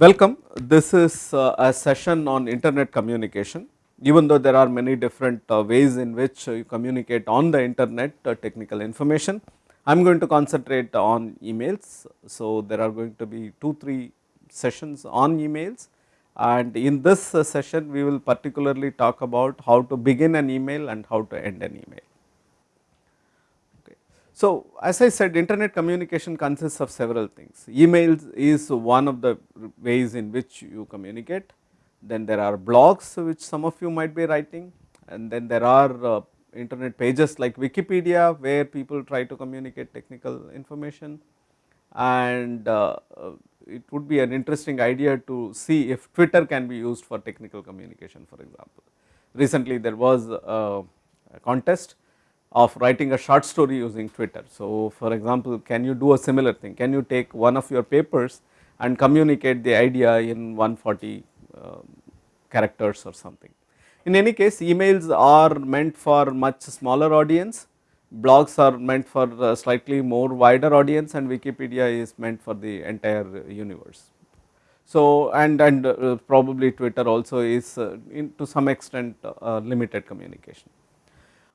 Welcome. This is uh, a session on internet communication. Even though there are many different uh, ways in which you communicate on the internet uh, technical information, I am going to concentrate on emails. So, there are going to be 2 3 sessions on emails and in this session we will particularly talk about how to begin an email and how to end an email. So, as I said internet communication consists of several things, emails is one of the ways in which you communicate, then there are blogs which some of you might be writing. And then there are uh, internet pages like Wikipedia where people try to communicate technical information. And uh, uh, it would be an interesting idea to see if Twitter can be used for technical communication for example. Recently there was a, a contest of writing a short story using Twitter. So, for example, can you do a similar thing? Can you take one of your papers and communicate the idea in 140 uh, characters or something. In any case, emails are meant for much smaller audience, blogs are meant for slightly more wider audience and Wikipedia is meant for the entire universe. So, and, and uh, probably Twitter also is uh, to some extent uh, limited communication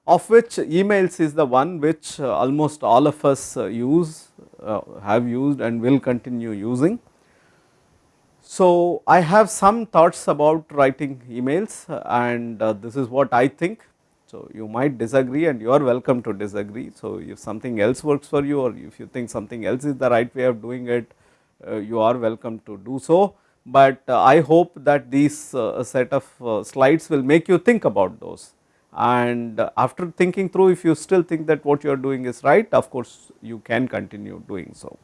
of which emails is the one which uh, almost all of us uh, use, uh, have used and will continue using. So, I have some thoughts about writing emails and this is what I think. So, you might disagree and you are welcome to disagree. So, if something else works for you or if you think something else is the right way of doing it, you are welcome to do so. But I hope that these set of slides will make you think about those and after thinking through if you still think that what you are doing is right of course you can continue doing so.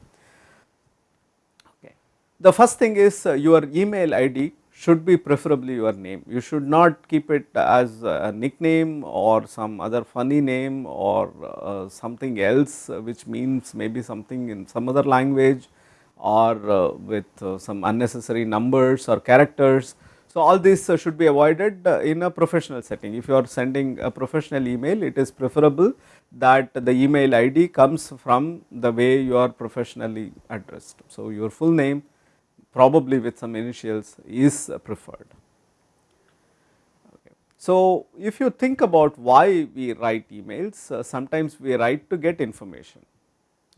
Okay. The first thing is uh, your email ID should be preferably your name you should not keep it as a nickname or some other funny name or uh, something else which means maybe something in some other language or uh, with uh, some unnecessary numbers or characters so, all this uh, should be avoided uh, in a professional setting. If you are sending a professional email, it is preferable that the email ID comes from the way you are professionally addressed. So, your full name probably with some initials is preferred. So, if you think about why we write emails, uh, sometimes we write to get information.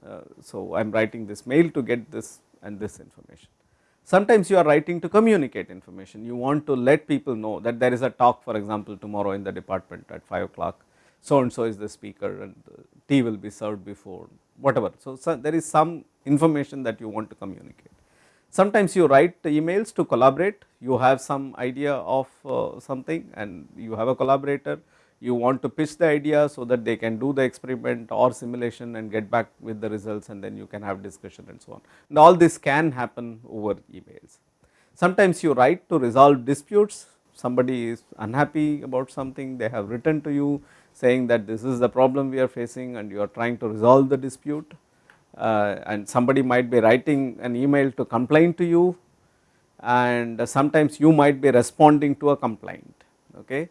Uh, so, I am writing this mail to get this and this information. Sometimes you are writing to communicate information, you want to let people know that there is a talk for example tomorrow in the department at 5 o'clock, so and so is the speaker and tea will be served before whatever. So, so, there is some information that you want to communicate. Sometimes you write emails to collaborate, you have some idea of uh, something and you have a collaborator, you want to pitch the idea so that they can do the experiment or simulation and get back with the results and then you can have discussion and so on. And all this can happen over emails. Sometimes you write to resolve disputes, somebody is unhappy about something, they have written to you saying that this is the problem we are facing and you are trying to resolve the dispute uh, and somebody might be writing an email to complain to you and sometimes you might be responding to a complaint. Okay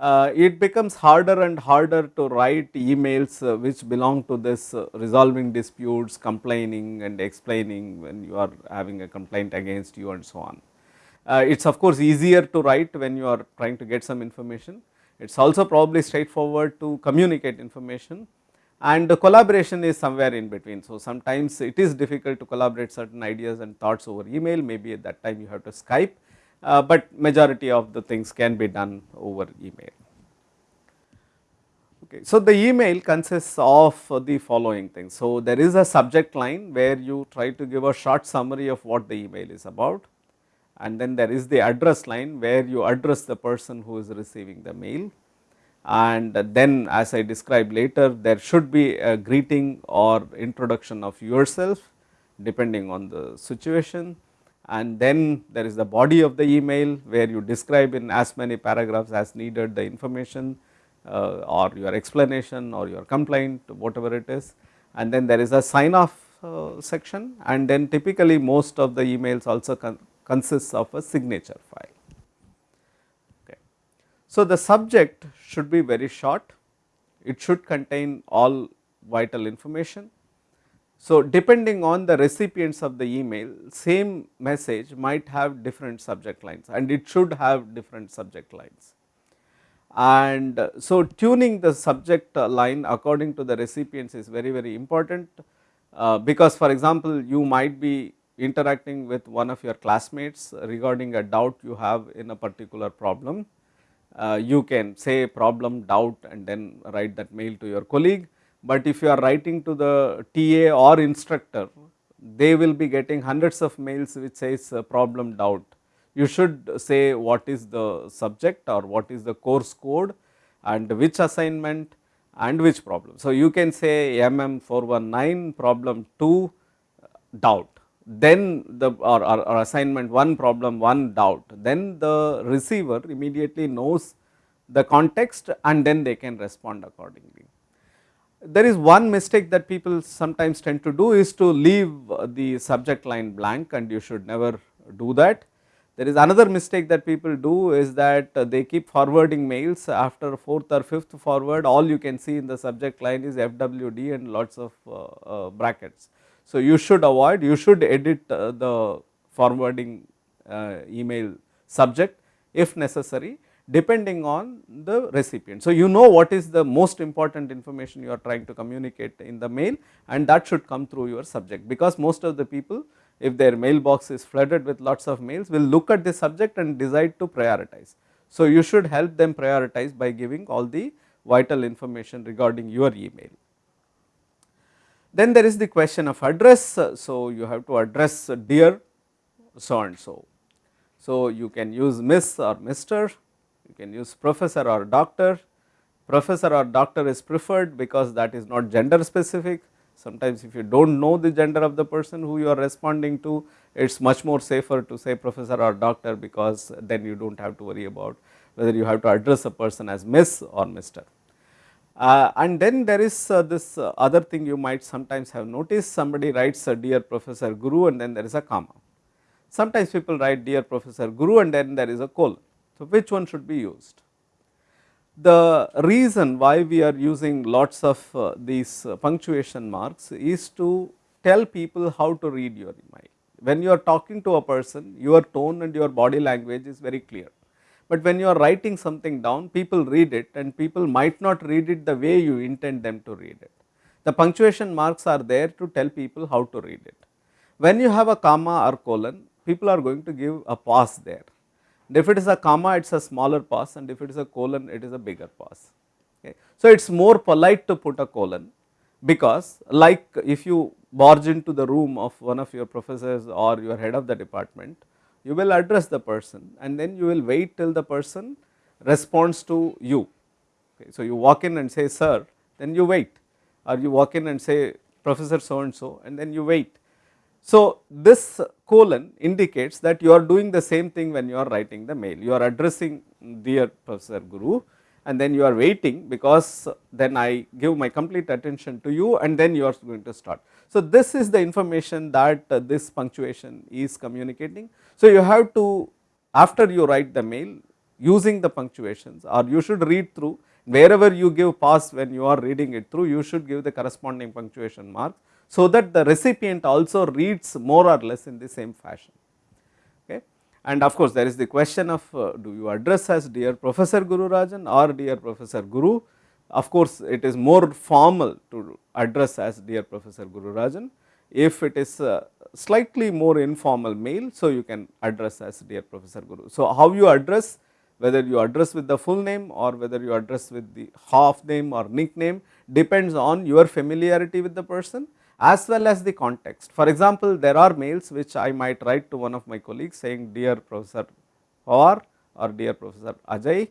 uh, it becomes harder and harder to write emails uh, which belong to this uh, resolving disputes, complaining and explaining when you are having a complaint against you and so on. Uh, it is of course easier to write when you are trying to get some information. It is also probably straightforward to communicate information and the collaboration is somewhere in between. So, sometimes it is difficult to collaborate certain ideas and thoughts over email, maybe at that time you have to Skype uh, but majority of the things can be done over email. Okay. So, the email consists of the following things. So, there is a subject line where you try to give a short summary of what the email is about and then there is the address line where you address the person who is receiving the mail and then as I described later there should be a greeting or introduction of yourself depending on the situation and then there is the body of the email where you describe in as many paragraphs as needed the information uh, or your explanation or your complaint whatever it is and then there is a sign off uh, section and then typically most of the emails also con consists of a signature file. Okay. So, the subject should be very short, it should contain all vital information So, depending on the recipients of the email, same message might have different subject lines and it should have different subject lines. And so, tuning the subject line according to the recipients is very, very important, uh, because for example, you might be interacting with one of your classmates regarding a doubt you have in a particular problem. Uh, you can say problem doubt and then write that mail to your colleague, but if you are writing to the TA or instructor, they will be getting hundreds of mails which says uh, problem doubt you should say what is the subject or what is the course code and which assignment and which problem. So, you can say MM 419 problem 2 doubt then the or, or, or, assignment 1 problem 1 doubt then the receiver immediately knows the context and then they can respond accordingly. There is one mistake that people sometimes tend to do is to leave the subject line blank and you should never do that. There is another mistake that people do is that uh, they keep forwarding mails. After fourth or fifth forward all you can see in the subject line is FWD and lots of uh, uh, brackets. So, you should avoid you should edit uh, the forwarding uh, email subject if necessary depending on the recipient. So, you know what is the most important information you are trying to communicate in the mail and that should come through your subject because most of the people if their mailbox is flooded with lots of mails will look at the subject and decide to prioritize. So, you should help them prioritize by giving all the vital information regarding your email. Then there is the question of address. So, you have to address dear so and so. So, you can use miss or mister, you can use professor or doctor. Professor or doctor is preferred because that is not gender specific. Sometimes if you do not know the gender of the person who you are responding to, it is much more safer to say professor or doctor because then you do not have to worry about whether you have to address a person as miss or mister. Uh, and then there is uh, this uh, other thing you might sometimes have noticed somebody writes a dear professor guru and then there is a comma. Sometimes people write dear professor guru and then there is a colon. So, which one should be used? The reason why we are using lots of uh, these uh, punctuation marks is to tell people how to read your email. When you are talking to a person, your tone and your body language is very clear. But when you are writing something down, people read it and people might not read it the way you intend them to read it. The punctuation marks are there to tell people how to read it. When you have a comma or colon, people are going to give a pause there and if it is a comma it is a smaller pause and if it is a colon it is a bigger pause. Okay. So, it is more polite to put a colon because like if you barge into the room of one of your professors or your head of the department, you will address the person and then you will wait till the person responds to you. Okay. So, you walk in and say sir, then you wait or you walk in and say professor so and so and then you wait so, this colon indicates that you are doing the same thing when you are writing the mail, you are addressing dear Professor Guru and then you are waiting because then I give my complete attention to you and then you are going to start. So, this is the information that uh, this punctuation is communicating. So, you have to after you write the mail using the punctuations or you should read through wherever you give pause when you are reading it through you should give the corresponding punctuation marks so that the recipient also reads more or less in the same fashion. Okay. And of course, there is the question of uh, do you address as dear Professor Guru Rajan or dear Professor Guru. Of course, it is more formal to address as dear Professor Guru Rajan. If it is slightly more informal mail, so you can address as dear Professor Guru. So, how you address whether you address with the full name or whether you address with the half name or nickname depends on your familiarity with the person as well as the context. For example, there are mails which I might write to one of my colleagues saying dear Professor Pawar or dear Professor Ajay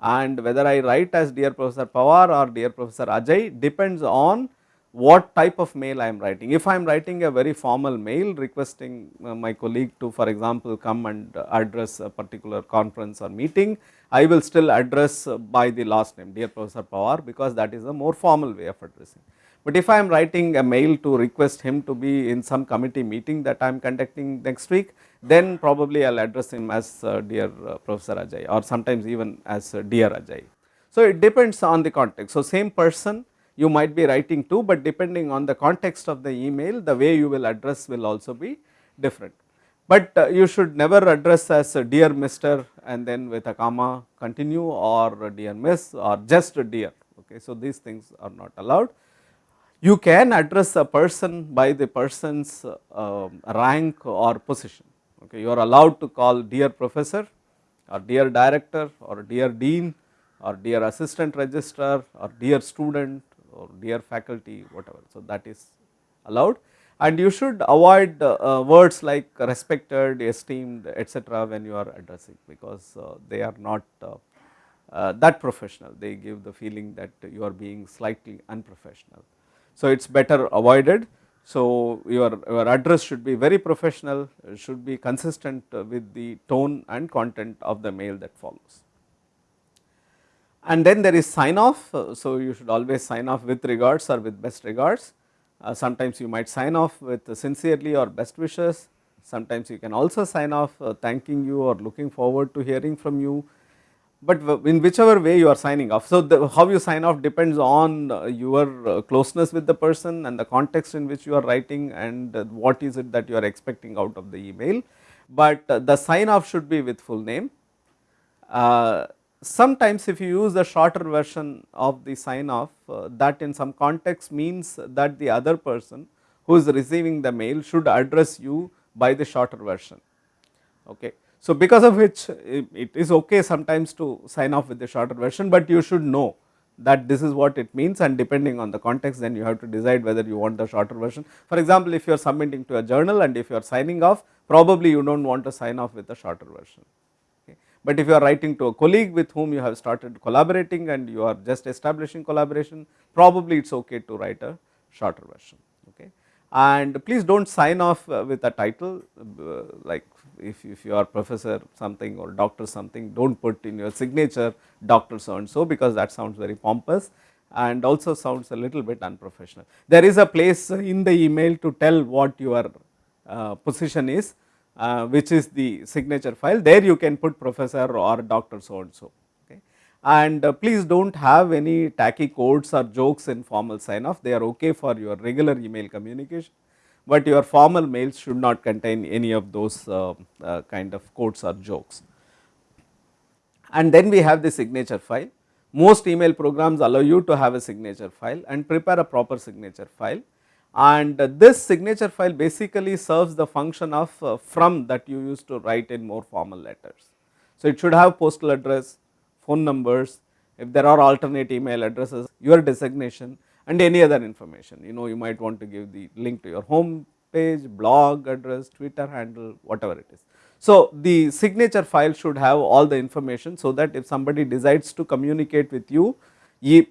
and whether I write as dear Professor Pawar or dear Professor Ajay depends on what type of mail I am writing. If I am writing a very formal mail requesting uh, my colleague to for example come and address a particular conference or meeting, I will still address by the last name dear Professor Pawar because that is a more formal way of addressing. But if I am writing a mail to request him to be in some committee meeting that I am conducting next week, then probably I will address him as uh, dear uh, Professor Ajay or sometimes even as uh, dear Ajay. So, it depends on the context. So, same person you might be writing to, but depending on the context of the email the way you will address will also be different. But uh, you should never address as dear Mr. and then with a comma continue or dear miss or just dear okay. So, these things are not allowed. You can address a person by the person's uh, rank or position okay. You are allowed to call dear professor or dear director or dear dean or dear assistant registrar or dear student or dear faculty whatever. So, that is allowed and you should avoid uh, words like respected, esteemed etc., when you are addressing because uh, they are not uh, uh, that professional, they give the feeling that you are being slightly unprofessional. So, it is better avoided. So, your, your address should be very professional, should be consistent with the tone and content of the mail that follows. And then there is sign off, so you should always sign off with regards or with best regards. Uh, sometimes you might sign off with sincerely or best wishes, sometimes you can also sign off uh, thanking you or looking forward to hearing from you but in whichever way you are signing off. So, the, how you sign off depends on uh, your uh, closeness with the person and the context in which you are writing and uh, what is it that you are expecting out of the email, but the sign off should be with full name. sometimes if you use the shorter version of the sign off that in some context means that the other person who is receiving the mail should address you by the shorter version. Okay. So, because of which it is okay sometimes to sign off with the shorter version, but you should know that this is what it means and depending on the context then you have to decide whether you want the shorter version. For example, if you are submitting to a journal and if you are signing off probably you do not want to sign off with a shorter version. But if you are writing to a colleague with whom you have started collaborating and you are just establishing collaboration probably it is okay to write a shorter version. Okay. And please do not sign off with a title uh, like if, if you are professor something or doctor something do not put in your signature doctor so and so because that sounds very pompous and also sounds a little bit unprofessional. There is a place in the email to tell what your uh, position is uh, which is the signature file there you can put professor or doctor so and so okay. And uh, please do not have any tacky quotes or jokes in formal sign off they are okay for your regular email communication but your formal mails should not contain any of those uh, uh, kind of quotes or jokes. And then we have the signature file. Most email programs allow you to have a signature file and prepare a proper signature file and this signature file basically serves the function of uh, from that you used to write in more formal letters. So, it should have postal address, phone numbers, if there are alternate email addresses, your designation and any other information. You know you might want to give the link to your home page, blog address, Twitter handle, whatever it is. So, the signature file should have all the information so that if somebody decides to communicate with you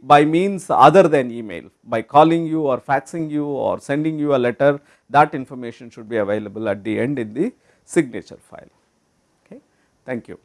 by means other than email, by calling you or faxing you or sending you a letter, that information should be available at the end in the signature file. Okay. Thank you.